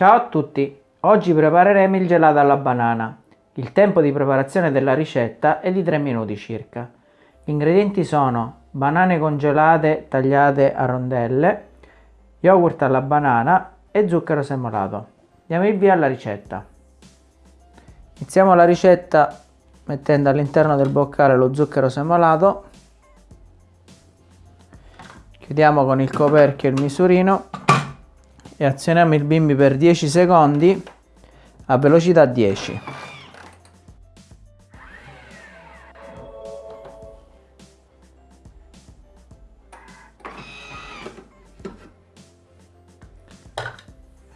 Ciao a tutti! Oggi prepareremo il gelato alla banana. Il tempo di preparazione della ricetta è di 3 minuti circa. Gli ingredienti sono banane congelate tagliate a rondelle, yogurt alla banana e zucchero semolato. Diamo il via alla ricetta. Iniziamo la ricetta mettendo all'interno del boccale lo zucchero semolato, chiudiamo con il coperchio il misurino e azioniamo il bimbi per 10 secondi a velocità 10.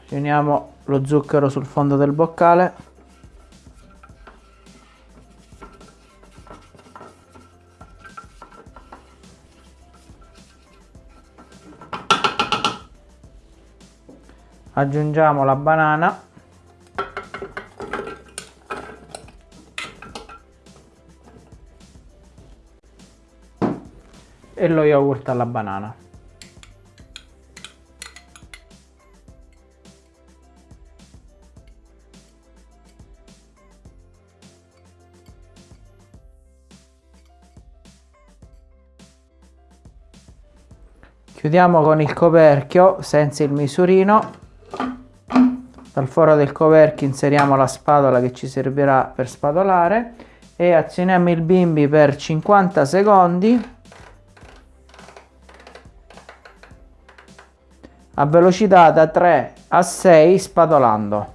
Riuniamo lo zucchero sul fondo del boccale. Aggiungiamo la banana. E lo yogurt alla banana. Chiudiamo con il coperchio senza il misurino dal foro del coperchio inseriamo la spatola che ci servirà per spatolare e azioniamo il bimbi per 50 secondi a velocità da 3 a 6 spatolando.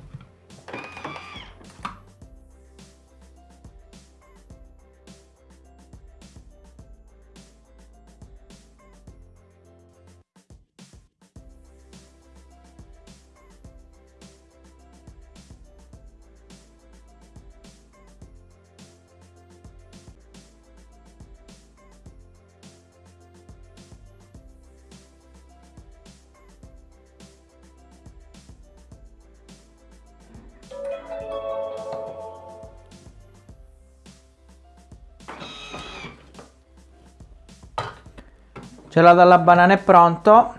Gelato alla banana è pronto.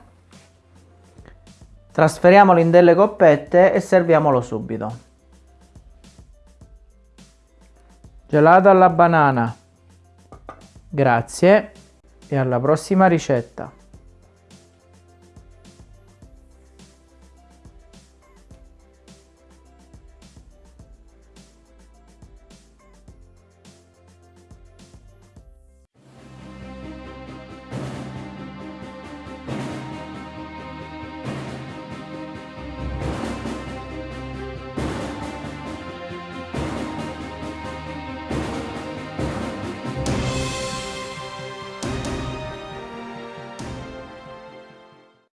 Trasferiamolo in delle coppette e serviamolo subito. Gelato alla banana. Grazie e alla prossima ricetta.